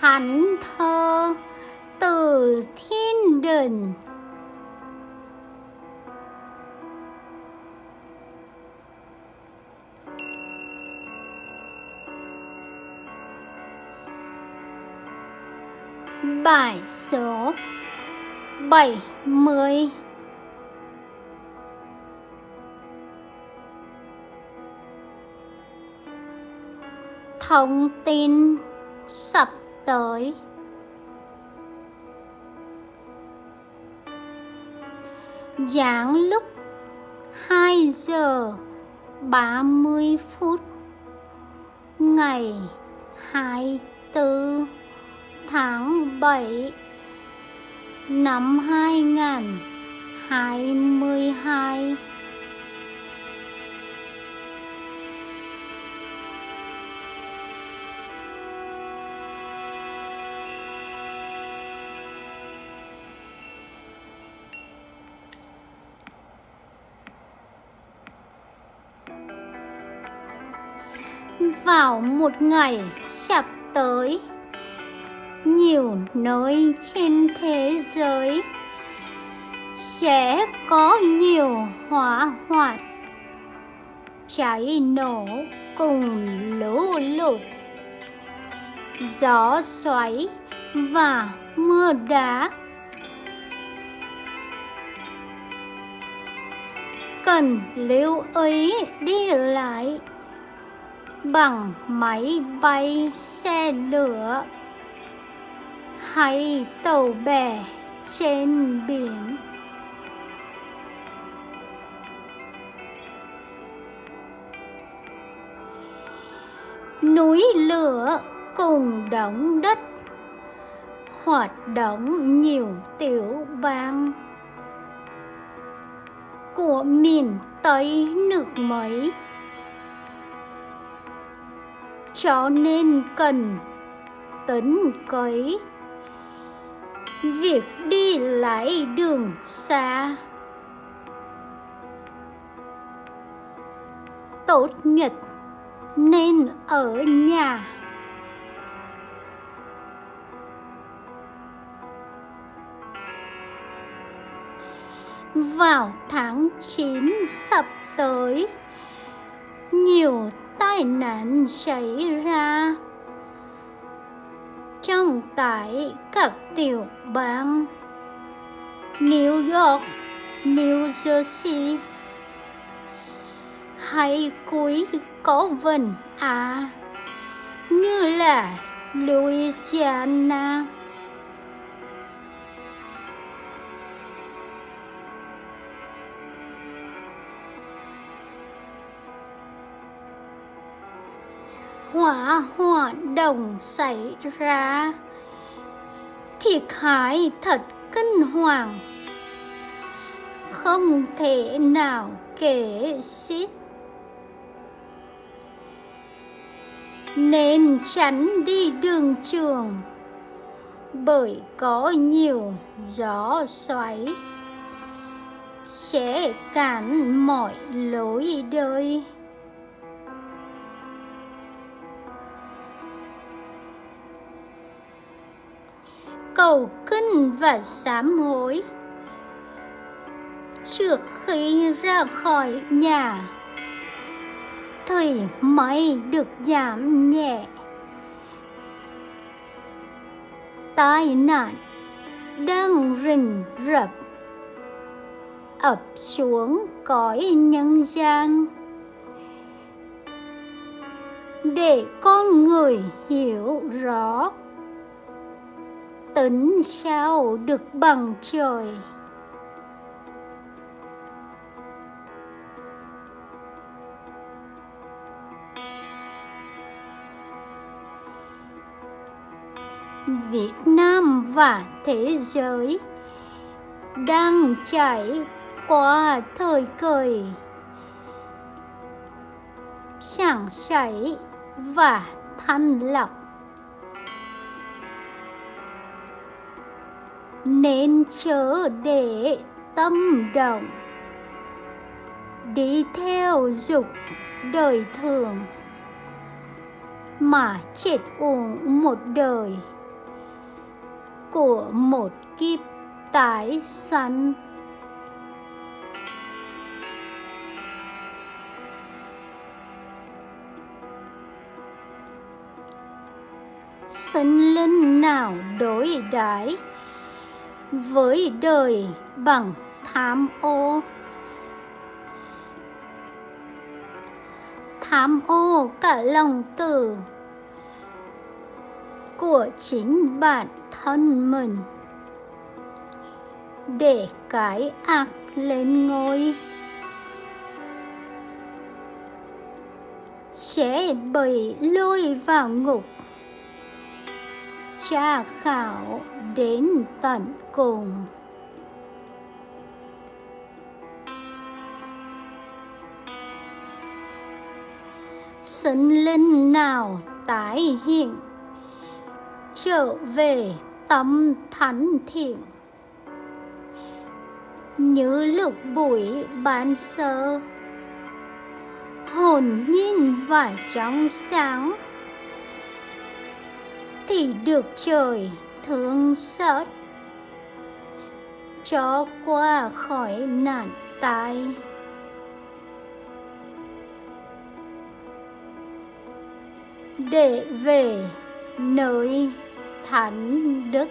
thánh thơ từ thiên đình. Bài số 70 Thông tin sập tới. Giảng lúc 2 giờ 30 phút Ngày 24 tháng 7 năm 2022 vào một ngày sắp tới. Nhiều nơi trên thế giới sẽ có nhiều hỏa hoạn. Cháy nổ cùng lũ lụt. Gió xoáy và mưa đá. Cần lưu ý đi lại bằng máy bay xe lửa. Hay tàu bè trên biển. Núi lửa cùng đống đất. Hoạt động nhiều tiểu bang. Của miền Tây nước Mỹ cho nên cần tính cấy việc đi lại đường xa. Tốt nhất nên ở nhà. Vào tháng 9 sắp tới, nhiều tai nạn xảy ra trong tại các tiểu bang New York, New Jersey hay cuối có vần à như là Louisiana. Hỏa hoạn đồng xảy ra. Thiệt hại thật kinh hoàng. Không thể nào kể xiết. Nên tránh đi đường trường, bởi có nhiều gió xoáy, sẽ cản mọi lối đời. Cầu kinh và sám hối. Trước khi ra khỏi nhà, thì mới được giảm nhẹ. Tai nạn đang rình rập, ập xuống cõi nhân gian. Để con người hiểu rõ tính sao được bằng trời. Việt Nam và thế giới đang trải qua thời kỳ sảng sảy và thanh lọc. Nên chớ để tâm động. Đi theo dục đời thường, mà chết uổng một đời của một kiếp tái sanh. Sinh linh nào đối đãi với đời bằng tham ô. Tham ô cả lòng từ của chính bản thân mình. Để cái ác lên ngôi sẽ bị lôi vào ngục tra khảo đến tận cùng. Sinh linh nào tái hiện, trở về tâm thánh thiện. Như lục bụi ban sơ, hồn nhiên và trong sáng thì được trời thương xót. Cho qua khỏi nạn tai. Để về nơi thánh đức.